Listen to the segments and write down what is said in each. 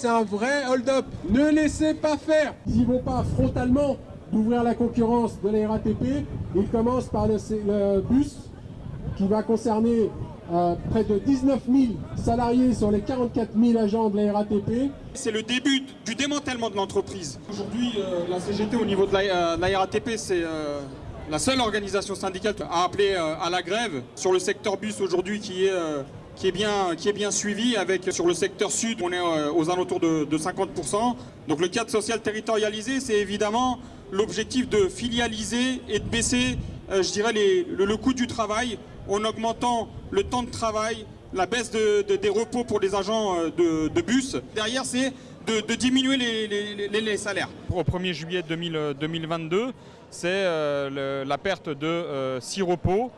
c'est un vrai hold-up. Ne laissez pas faire. Ils vont pas frontalement d'ouvrir la concurrence de la RATP. Ils commencent par le, le bus qui va concerner euh, près de 19 000 salariés sur les 44 000 agents de la RATP. C'est le début du démantèlement de l'entreprise. Aujourd'hui, euh, la CGT au niveau de la, euh, la RATP, c'est la seule organisation syndicale à appeler à la grève sur le secteur bus aujourd'hui qui est qui est bien, qui est bien suivi avec sur le secteur sud, on est aux alentours de, de 50%. Donc le cadre social territorialisé, c'est évidemment l'objectif de filialiser et de baisser, je dirais, le, coût du travail en augmentant le temps de travail, la baisse de, des repos pour les agents de, bus. Derrière, c'est de, diminuer les, salaires. Au 1er juillet 2022, c'est la perte de 6 repos,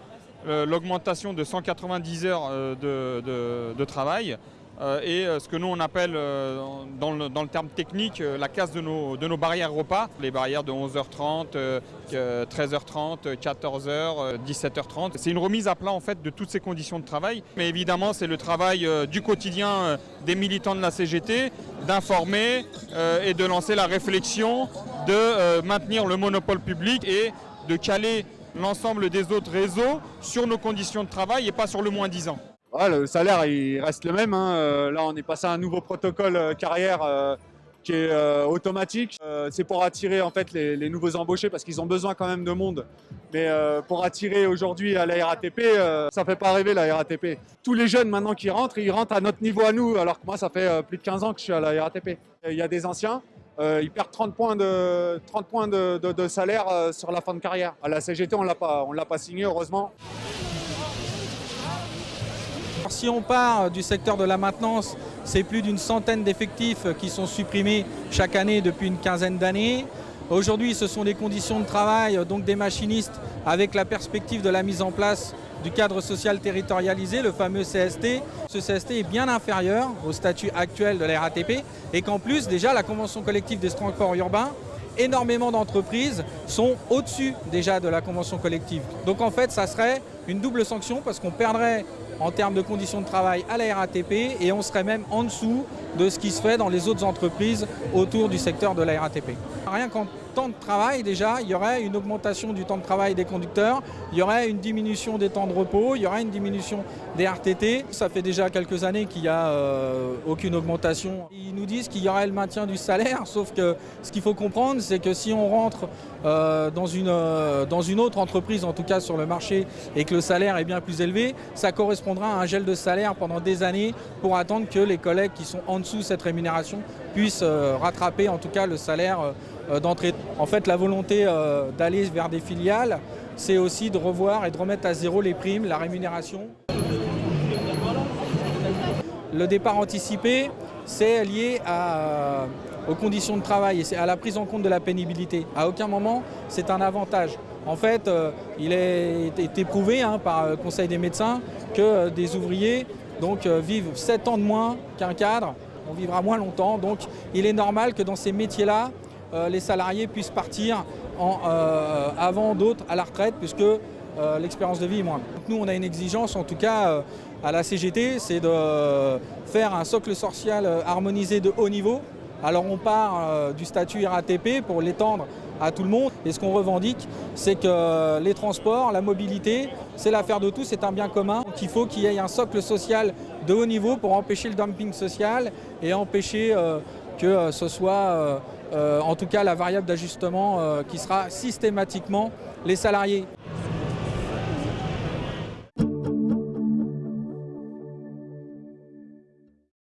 l'augmentation de 190 heures de, travail, euh, et euh, ce que nous on appelle euh, dans le, terme technique la casse de nos, de nos barrières repas, les barrières de 11h30, 13h30, 14h, 17h30. C'est une remise à plat en fait de toutes ces conditions de travail, mais évidemment c'est le travail du quotidien des militants de la CGT d'informer et de lancer la réflexion de maintenir le monopole public et de caler l'ensemble des autres réseaux sur nos conditions de travail et pas sur le moins 10 ans le salaire, il reste le même. Hein. Euh, là, on est passé à un nouveau protocole euh, carrière euh, qui est automatique. c'est pour attirer en fait les, nouveaux embauchés parce qu'ils ont besoin quand même de monde. Mais pour attirer aujourd'hui à la RATP, ça fait pas rêver la RATP. Tous les jeunes maintenant qui rentrent, ils rentrent à notre niveau à nous, alors que moi ça fait plus de 15 ans que je suis à la RATP. Il y a des anciens, ils perdent 30 points de, 30 points de, salaire sur la fin de carrière. À la CGT, on ne l'a pas signé, heureusement. Si on part du secteur de la maintenance, c'est plus d'une centaine d'effectifs qui sont supprimés chaque année depuis une quinzaine d'années. Aujourd'hui, ce sont des conditions de travail, donc des machinistes, avec la perspective de la mise en place du cadre social territorialisé, le fameux CST. Ce CST est bien inférieur au statut actuel de la RATP et qu'en plus, déjà, la convention collective des transports urbains énormément d'entreprises sont au-dessus déjà de la convention collective. Donc en fait, ça serait une double sanction parce qu'on perdrait en termes de conditions de travail à la RATP et on serait même en dessous de ce qui se fait dans les autres entreprises autour du secteur de la RATP. Rien qu'en temps de travail déjà, il y aurait une augmentation du temps de travail des conducteurs, il y aurait une diminution des temps de repos, il y aurait une diminution des RTT. Ça fait déjà quelques années qu'il n'y a euh, aucune augmentation. Ils nous disent qu'il y aurait le maintien du salaire, sauf que ce qu'il faut comprendre, c'est que si on rentre euh, dans, une, euh, dans une autre entreprise, en tout cas sur le marché, et que le salaire est bien plus élevé, ça correspondra à un gel de salaire pendant des années pour attendre que les collègues qui sont en dessous cette rémunération puissent rattraper en tout cas le salaire d'entrée. En fait, la volonté d'aller vers des filiales, c'est aussi de revoir et de remettre à zéro les primes, la rémunération. Le départ anticipé, c'est lié euh, aux conditions de travail et à la prise en compte de la pénibilité. À aucun moment, c'est un avantage. En fait, euh, il est été prouvé hein, par le Conseil des médecins que euh, des ouvriers donc, vivent 7 ans de moins qu'un cadre. On vivra moins longtemps, donc il est normal que dans ces métiers-là, les salariés puissent partir avant d'autres à la retraite, puisque l'expérience de vie est moindre. nous, on a une exigence, en tout cas, à la CGT, c'est de faire un socle social euh, harmonisé de haut niveau. Alors on part euh, du statut RATP pour l'étendre à tout le monde. Et ce qu'on revendique, c'est que les transports, la mobilité, c'est l'affaire de tous, c'est un bien commun. Donc il faut qu'il y ait un socle social de haut niveau pour empêcher le dumping social et empêcher euh, que ce soit en tout cas la variable d'ajustement qui sera systématiquement les salariés.